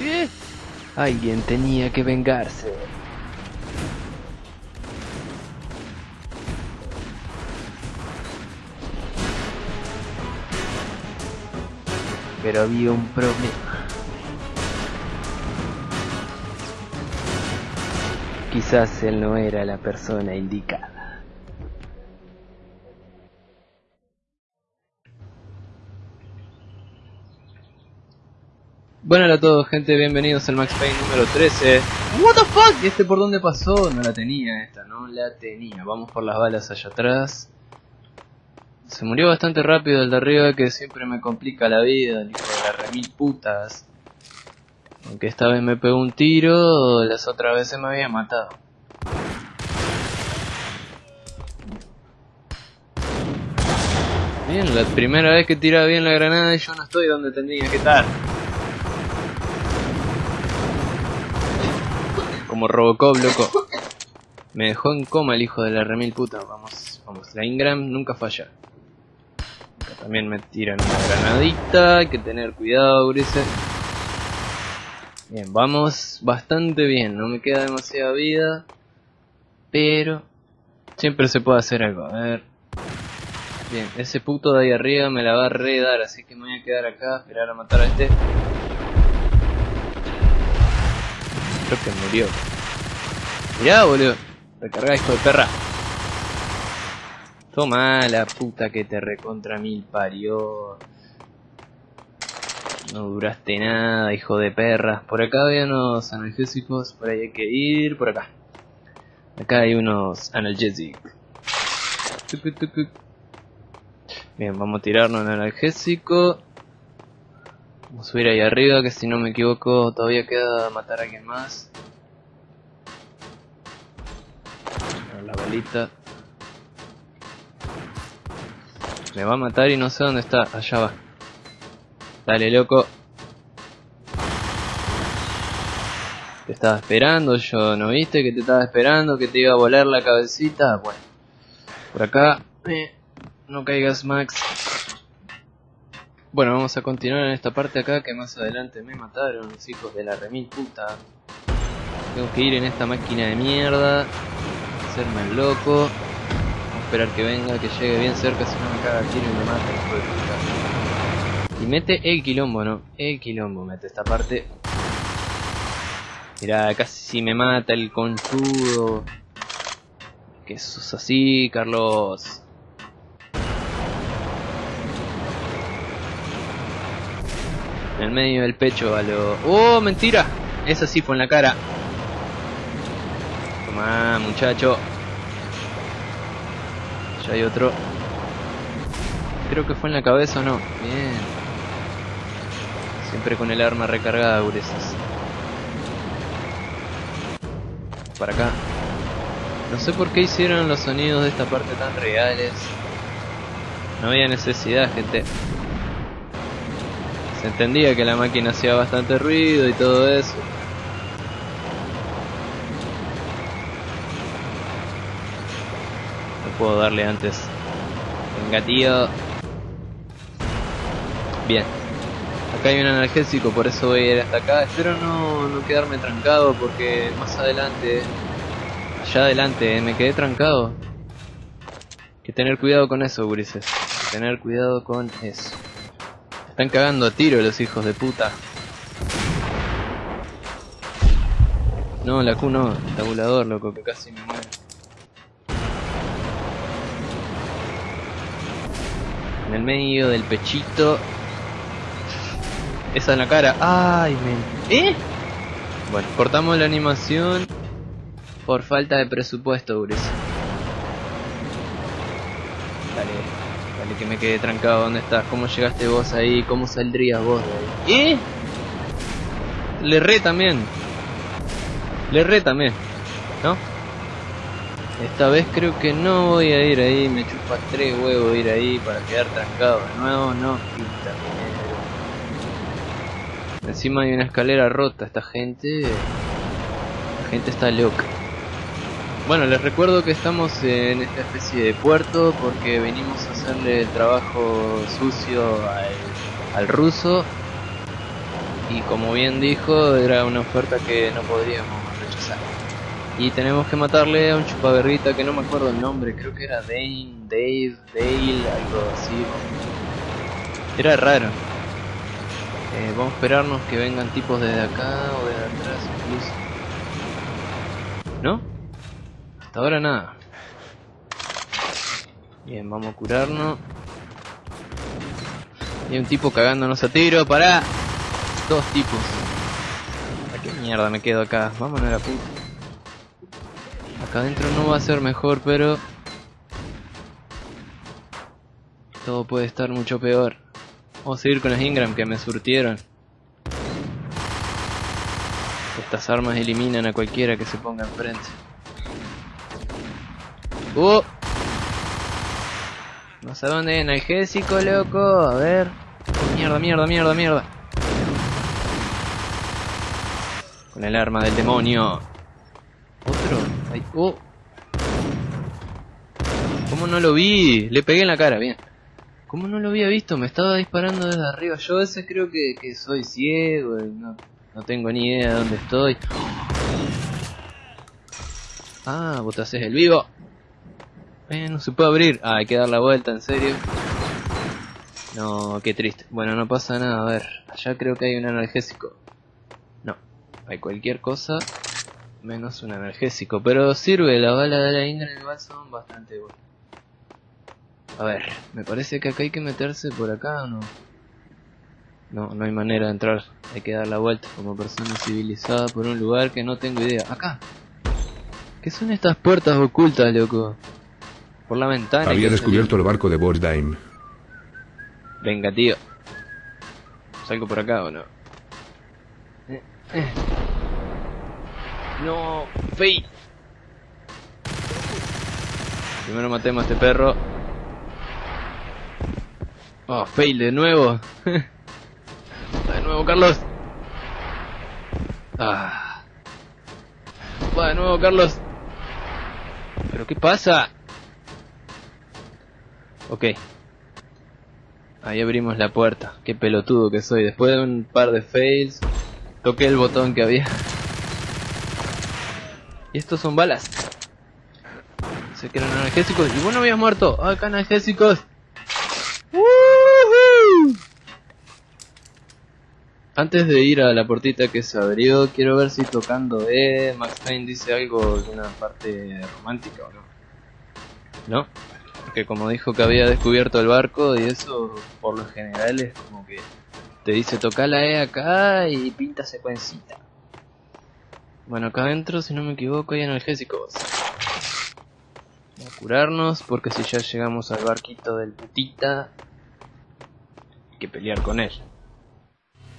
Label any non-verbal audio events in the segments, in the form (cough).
¿Eh? Alguien tenía que vengarse. Pero había un problema. Quizás él no era la persona indicada. Bueno, a todos gente, bienvenidos al Max Payne número 13 What the fuck, ¿y este por dónde pasó? No la tenía esta, no la tenía. Vamos por las balas allá atrás. Se murió bastante rápido el de arriba que siempre me complica la vida El hijo de la remil putas. Aunque esta vez me pegó un tiro, las otras veces me había matado. Bien, la primera vez que tira bien la granada yo no estoy donde tendría que estar Como Robocop, loco. Me dejó en coma el hijo de la remil puta. Vamos, vamos. La Ingram nunca falla. También me tiran una granadita. Hay que tener cuidado, Grise. Bien, vamos bastante bien. No me queda demasiada vida. Pero siempre se puede hacer algo. A ver. Bien, ese puto de ahí arriba me la va a redar. Así que me voy a quedar acá. Esperar a matar a este. Creo que murió. Mirá, boludo. Recarga, hijo de perra. Toma la puta que te recontra mil parió. No duraste nada, hijo de perra. Por acá hay unos analgésicos, por ahí hay que ir, por acá. Acá hay unos analgésicos. Bien, vamos a tirarnos un analgésico. Vamos a subir ahí arriba, que si no me equivoco todavía queda matar a alguien más. La balita. Me va a matar y no sé dónde está. Allá va. Dale, loco. Te estaba esperando, yo no viste que te estaba esperando, que te iba a volar la cabecita. Bueno, por acá. Eh, no caigas, Max. Bueno, vamos a continuar en esta parte acá que más adelante me mataron los hijos de la remil puta. Tengo que ir en esta máquina de mierda, hacerme el loco, esperar que venga, que llegue bien cerca, si no me caga el tiro y me mata, hijo de puta. Y mete el quilombo, ¿no? El quilombo mete esta parte. Mirá, casi si me mata el conchudo. Que sos así, Carlos. En el medio del pecho a lo... ¡Oh, mentira! Esa sí fue en la cara. Toma, muchacho. Ya hay otro. Creo que fue en la cabeza o no. Bien. Siempre con el arma recargada, gureses. Para acá. No sé por qué hicieron los sonidos de esta parte tan reales. No había necesidad, gente. Se entendía que la máquina hacía bastante ruido y todo eso. No puedo darle antes. Venga, tío. Bien. Acá hay un analgésico, por eso voy a ir hasta acá. Espero no, no quedarme trancado porque más adelante... Allá adelante, me quedé trancado. Hay que tener cuidado con eso, que tener cuidado con eso. Están cagando a tiro los hijos de puta. No, la Q no, el tabulador, loco, que casi me muero. En el medio del pechito. Esa en la cara. ¡Ay, men! ¿Eh? Bueno, cortamos la animación por falta de presupuesto, Ures. Dale que me quedé trancado. ¿Dónde estás? ¿Cómo llegaste vos ahí? ¿Cómo saldrías vos de ahí? ¿Eh? Le re también. Le re también. ¿No? Esta vez creo que no voy a ir ahí. Me chupa tres huevos ir ahí para quedar trancado. De nuevo, no. Pinta Encima hay una escalera rota. Esta gente... La gente está loca. Bueno, les recuerdo que estamos en esta especie de puerto porque venimos a hacerle el trabajo sucio al, ruso. Y como bien dijo, era una oferta que no podríamos rechazar. Y tenemos que matarle a un chupaberrita que no me acuerdo el nombre, creo que era Dane, Dave, Dale, algo así. Era raro. Eh, vamos a esperarnos que vengan tipos desde acá o desde atrás incluso. ¿No? Hasta ahora nada. Bien, vamos a curarnos. Hay un tipo cagándonos a tiro, pará. Dos tipos. ¿A qué mierda me quedo acá? Vámonos a la puta. Acá adentro no va a ser mejor, pero... Todo puede estar mucho peor. Vamos a seguir con las Ingram que me surtieron. Estas armas eliminan a cualquiera que se ponga enfrente. ¡Uh! No sé dónde, analgésico, loco. A ver. Mierda, mierda, mierda, mierda. Con el arma del demonio. Otro. Ay, oh. ¿Cómo no lo vi? Le pegué en la cara, bien. ¿Cómo no lo había visto? Me estaba disparando desde arriba. Yo a veces creo que, que soy ciego. Y no, no tengo ni idea de dónde estoy. Ah, vos te haces el vivo. Eh, no se puede abrir. Ah, hay que dar la vuelta, en serio. No, qué triste. Bueno, no pasa nada. A ver, allá creo que hay un analgésico. No, hay cualquier cosa menos un analgésico. Pero sirve, la bala de la Indra en el son bastante buenas. A ver, me parece que acá hay que meterse por acá o no. No, no hay manera de entrar. Hay que dar la vuelta como persona civilizada por un lugar que no tengo idea. Acá. ¿Qué son estas puertas ocultas, loco? Por la ventana. Había descubierto el barco de Borsheim. Venga, tío. ¿Salgo por acá o no? Eh, eh. No, Fail. Primero matemos a este perro. Oh, fail de nuevo. (laughs) De nuevo, Carlos. Ah. Va de nuevo, Carlos. ¿Pero qué pasa? Ok. Ahí abrimos la puerta. Qué pelotudo que soy. Después de un par de fails, toqué el botón que había. Y estos son balas. Sé que eran analgésicos. Y vos no habías muerto. Acá analgésicos. Antes de ir a la portita que se abrió, quiero ver si tocando E, Max Payne dice algo de una parte romántica o no. ¿No? Porque como dijo que había descubierto el barco y eso por lo general es como que te dice toca la E acá y pinta secuencita. Bueno, acá adentro, si no me equivoco, hay analgésicos. Vamos a curarnos porque si ya llegamos al barquito del putita, hay que pelear con él.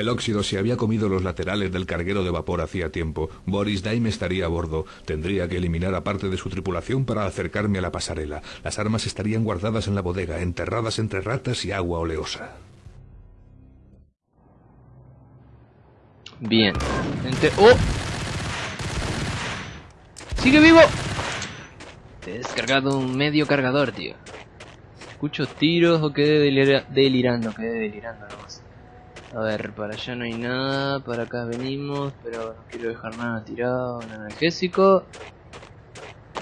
El óxido se había comido los laterales del carguero de vapor hacía tiempo. Boris Daim estaría a bordo. Tendría que eliminar a parte de su tripulación para acercarme a la pasarela. Las armas estarían guardadas en la bodega, enterradas entre ratas y agua oleosa. Bien. ¡Oh! ¡Sigue vivo! He descargado un medio cargador, tío. Escucho tiros o quedé delirando, quedé delirando nomás. A ver, para allá no hay nada, para acá venimos, pero no quiero dejar nada tirado, un analgésico.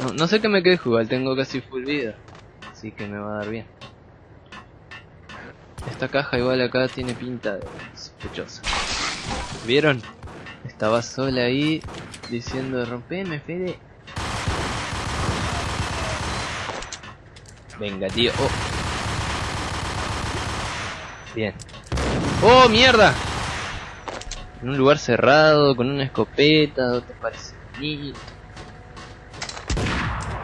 No, no sé qué me quede jugar, tengo casi full vida, así que me va a dar bien. Esta caja igual acá tiene pinta de sospechosa. ¿Vieron? Estaba sola ahí diciendo rompeme, Fede. Venga, tío. Oh. Bien. ¡Oh, mierda! En un lugar cerrado, con una escopeta, ¿no te parece?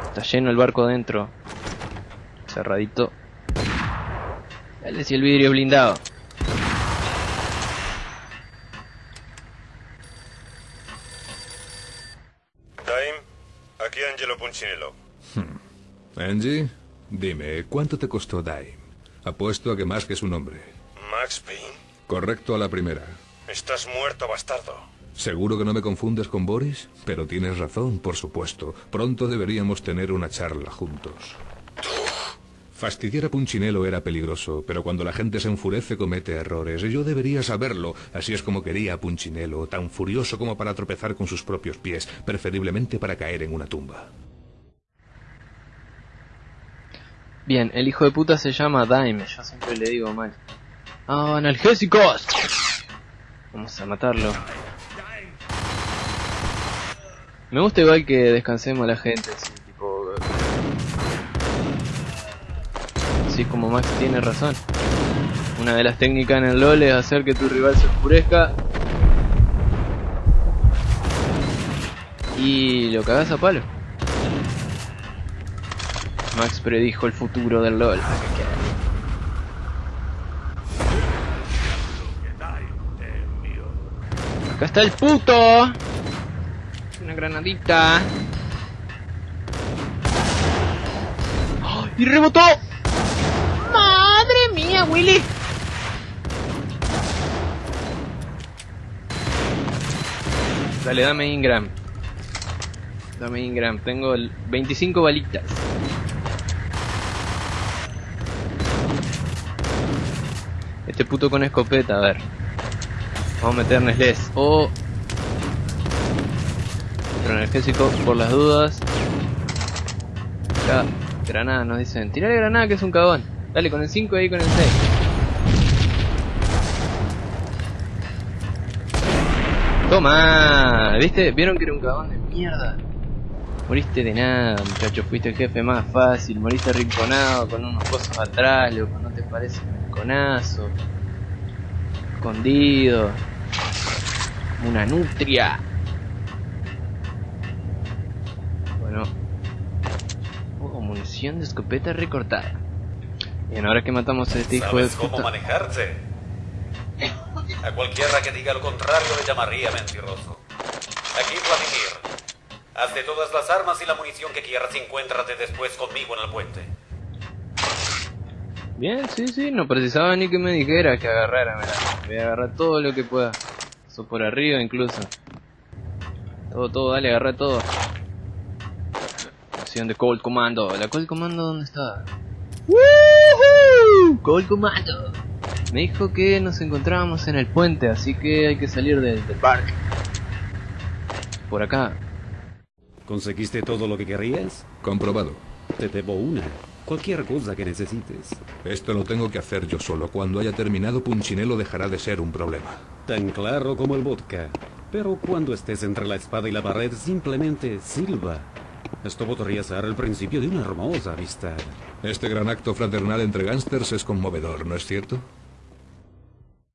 Está lleno el barco adentro. Cerradito. Dale si el vidrio blindado. Time, aquí Angelo Punchinello. Hmm. Angie, dime, ¿cuánto te costó Daim? Apuesto a que más que su nombre. Max Payne. Correcto a la primera. Estás muerto, bastardo. ¿Seguro que no me confundes con Boris? Pero tienes razón, por supuesto. Pronto deberíamos tener una charla juntos. Fastidiar a Punchinello era peligroso, pero cuando la gente se enfurece comete errores. Yo debería saberlo. Así es como quería a Punchinello, tan furioso como para tropezar con sus propios pies, preferiblemente para caer en una tumba. Bien, el hijo de puta se llama Daime, yo siempre le digo mal. ¡Ah, analgésicos! Vamos a matarlo. Me gusta igual que descansemos a la gente, así, tipo... Así como Max tiene razón. Una de las técnicas en el LoL es hacer que tu rival se oscurezca. Y lo cagas a palo. Max predijo el futuro del LoL. Acá está el puto. Una granadita. ¡Oh! ¡Y rebotó! ¡Madre mía, Willy! Dale, dame Ingram. Dame Ingram. Tengo el 25 balitas. Este puto con escopeta, a ver. Vamos a meterles O... Otro energésico por las dudas. Acá, granada nos dicen. Tirale granada que es un cagón. Dale, con el 5 ahí con el 6. Toma, ¿viste? ¿Vieron que era un cagón de mierda? Moriste de nada, muchacho, fuiste el jefe más fácil, moriste rinconado con unos cosas atrás, loco, ¿no te parece un rinconazo? Escondido. Una nutria. Bueno. Oh, munición de escopeta recortada. Bien, ahora que matamos a este hijo de ¿Sabes cómo puta. manejarse? A cualquiera que diga lo contrario le llamaría mentiroso. Aquí Vladimir. Haz de todas las armas y la munición que quieras y encuéntrate después conmigo en el puente. Bien, sí, sí, no precisaba ni que me dijera que agarrara, mirá. Voy a agarrar todo lo que pueda. Eso por arriba incluso. Todo, todo, dale, agarra todo. Acción de Cold Commando. ¿La Cold Commando dónde está? ¡Woohoo! Cold Commando. Me dijo que nos encontrábamos en el puente, así que hay que salir del, del parque. Por acá. ¿Conseguiste todo lo que querías? Comprobado. Te debo una. Cualquier cosa que necesites. Esto lo tengo que hacer yo solo. Cuando haya terminado, Punchinello dejará de ser un problema. Tan claro como el vodka. Pero cuando estés entre la espada y la pared, simplemente silba. Esto podría ser el principio de una hermosa amistad. Este gran acto fraternal entre gángsters es conmovedor, ¿no es cierto?